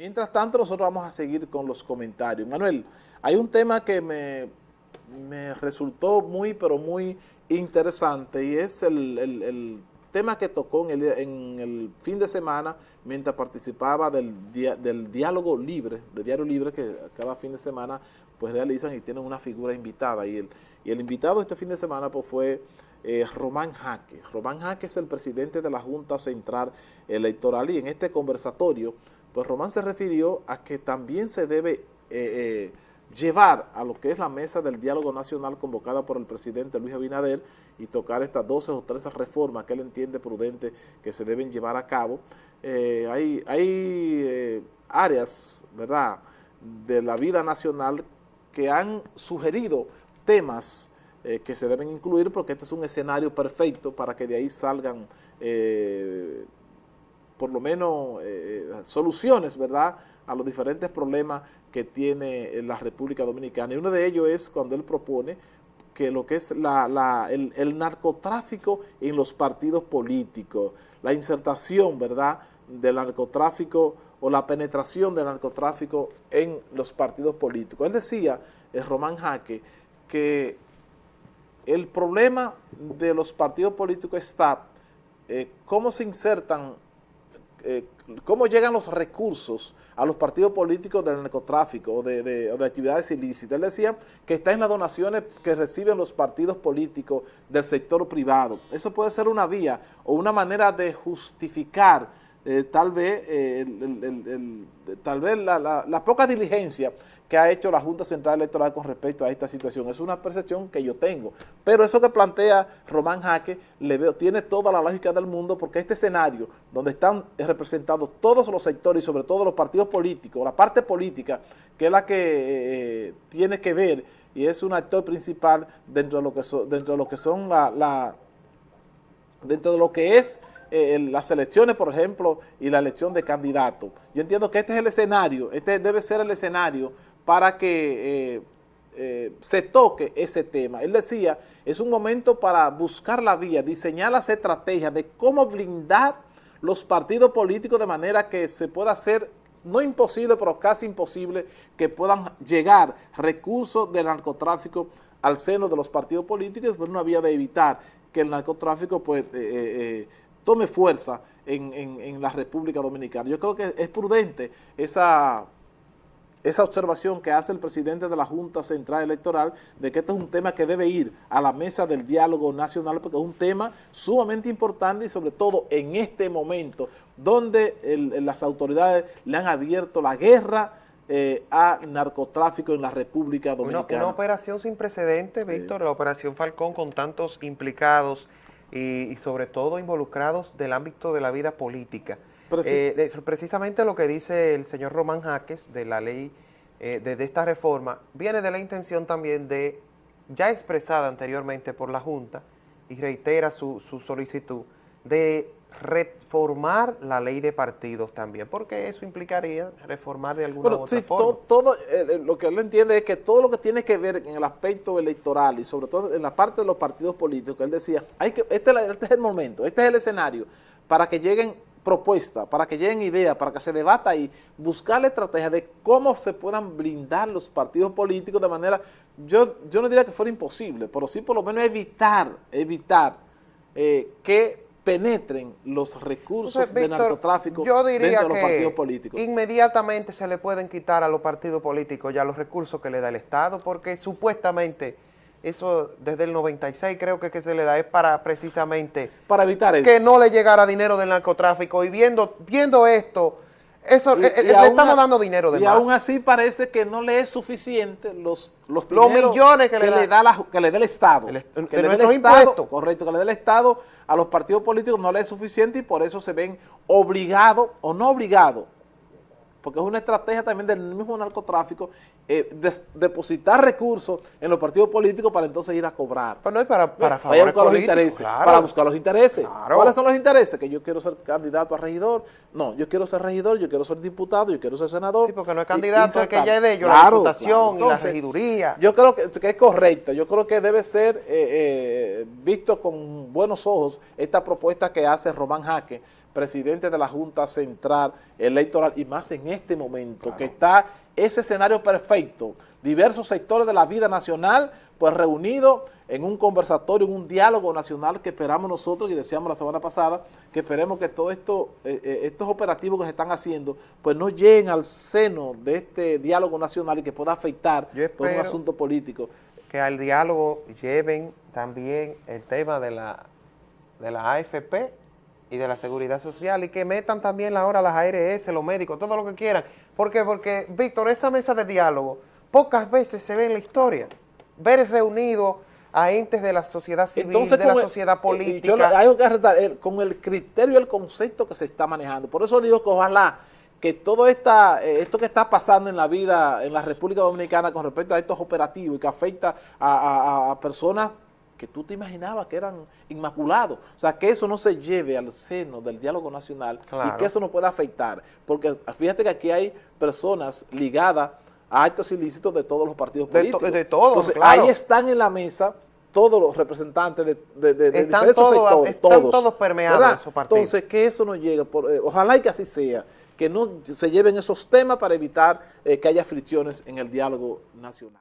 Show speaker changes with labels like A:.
A: Mientras tanto, nosotros vamos a seguir con los comentarios. Manuel, hay un tema que me, resultó muy, pero muy interesante y es el, tema que tocó en el, fin de semana mientras participaba del, diálogo libre, del diario libre que cada fin de semana pues realizan y tienen una figura invitada y el, y el invitado este fin de semana pues fue eh, Román Jaque. Román Jaque es el presidente de la Junta Central Electoral y en este conversatorio pues Román se refirió a que también se debe eh, eh, llevar a lo que es la mesa del diálogo nacional convocada por el presidente Luis Abinader y tocar estas 12 o 13 reformas que él entiende prudente que se deben llevar a cabo. Eh, hay hay áreas, ¿verdad?, de la vida nacional que han sugerido temas que se deben incluir porque este es un escenario perfecto para que de ahí salgan por lo menos eh, soluciones, ¿verdad?, a los diferentes problemas que tiene la República Dominicana. Y uno de ellos es cuando él propone que lo que es el, narcotráfico en los partidos políticos, la insertación, ¿verdad?, del narcotráfico o la penetración del narcotráfico en los partidos políticos. Él decía, el Román Jaque, que el problema de los partidos políticos está eh, cómo se insertan eh, cómo llegan los recursos a los partidos políticos del narcotráfico o de, actividades ilícitas. Él decía que está en las donaciones que reciben los partidos políticos del sector privado. Eso puede ser una vía o una manera de justificar eh, tal vez, eh, tal vez la poca diligencia que ha hecho la Junta Central Electoral con respecto a esta situación. Es una percepción que yo tengo. Pero eso que plantea Román Jaque le veo, tiene toda la lógica del mundo porque este escenario donde están representados todos los sectores y sobre todo los partidos políticos, la parte política, que es la que eh, tiene que ver y es un actor principal dentro de lo que, dentro de lo que son la, dentro de lo que es eh, las elecciones, por ejemplo, y la elección de candidatos. Yo entiendo que este es el escenario, este debe ser el escenario para que eh, eh, se toque ese tema. Él decía, es un momento para buscar la vía, diseñar las estrategias de cómo blindar los partidos políticos de manera que se pueda hacer, no imposible, pero casi imposible, que puedan llegar recursos del narcotráfico al seno de los partidos políticos, por una vía de evitar que el narcotráfico pues, eh, tome fuerza en, en la República Dominicana. Yo creo que es prudente esa esa observación que hace el presidente de la Junta Central Electoral de que este es un tema que debe ir a la mesa del diálogo nacional porque es un tema sumamente importante y sobre todo en este momento donde las autoridades le han abierto la guerra eh, a narcotráfico en la República Dominicana.
B: Una, operación sin precedentes, Víctor, la operación Falcón con tantos implicados y sobre todo involucrados del ámbito de la vida política. Eh, precisamente lo que dice el señor Román Jaques de la ley, eh, de, esta reforma, viene de la intención también de, ya expresada anteriormente por la Junta, y reitera su, solicitud, de reformar la ley de partidos también, porque eso implicaría reformar de alguna u otra forma.
A: Todo, eh, lo que él entiende es que todo lo que tiene que ver en el aspecto electoral y sobre todo en la parte de los partidos políticos, él decía, hay que, este, este es el momento, este es el escenario para que lleguen propuesta, para que lleguen ideas, para que se debata y buscar la estrategia de cómo se puedan blindar los partidos políticos de manera, yo, yo no diría que fuera imposible, pero sí por lo menos evitar, evitar eh, que penetren los recursos de narcotráfico
B: yo diría dentro de los partidos políticos. inmediatamente se le pueden quitar a los partidos políticos ya los recursos que le da el Estado, porque supuestamente eso desde el 96 creo que, que se le da es para precisamente
A: para evitar eso.
B: que no le llegara dinero del narcotráfico y viendo viendo esto eso eh, eh, le estamos dando dinero de
A: y
B: más.
A: aún así parece que no le es suficiente los los, millones que, le, da, que le dé el Estado. Que le dé el Estado, correcto que le dé el Estado a los partidos políticos no le es suficiente y por eso se ven obligados o no obligados porque es una estrategia también del mismo narcotráfico, eh, depositar recursos en los partidos políticos para entonces ir a cobrar.
B: Pero no es para, para,
A: buscar los intereses, para buscar los intereses. ¿Cuáles son los intereses? Que yo quiero ser candidato a regidor. No, yo quiero ser regidor, yo quiero ser diputado, yo quiero ser senador. Sí,
B: porque no es candidato, es que ya es de ellos, la diputación y la regiduría.
A: Yo creo que, es correcto, yo creo que debe ser eh, eh, visto con con buenos ojos esta propuesta que hace Román Jaque, presidente de la Junta Central Electoral, y más en este momento, que está ese escenario perfecto, diversos sectores de la vida nacional, pues reunidos en un conversatorio, en un diálogo nacional que esperamos nosotros, y decíamos la semana pasada, que esperemos que todos esto, eh, eh, estos operativos que se están haciendo, pues no lleguen al seno de este diálogo nacional y que pueda afectar por un asunto político.
B: Que al diálogo lleven también el tema de la, de la AFP y de la seguridad social y que metan también ahora las ARS, los médicos, todo lo que quieran. ¿Por qué? Porque, Víctor, esa mesa de diálogo pocas veces se ve en la historia. Ver reunido a entes de la sociedad civil, de la sociedad política. Yo
A: hay que con el criterio y el concepto que se está manejando. Por eso digo que ojalá que todo esta, eh, esto que está pasando en la vida en la República Dominicana con respecto a estos operativos y que afecta a personas que tú te imaginabas que eran inmaculados. O sea, que eso no se lleve al seno del diálogo nacional y que eso no pueda afectar. Porque fíjate que aquí hay personas ligadas a actos ilícitos de todos los partidos políticos.
B: De, todos,
A: Entonces, ahí están en la mesa todos los representantes de, de, de
B: están todos, Están todos, permeados en esos partidos.
A: Entonces, que eso no llegue. Por, eh, ojalá y que así sea. Que no se lleven esos temas para evitar eh, que haya fricciones en el diálogo nacional.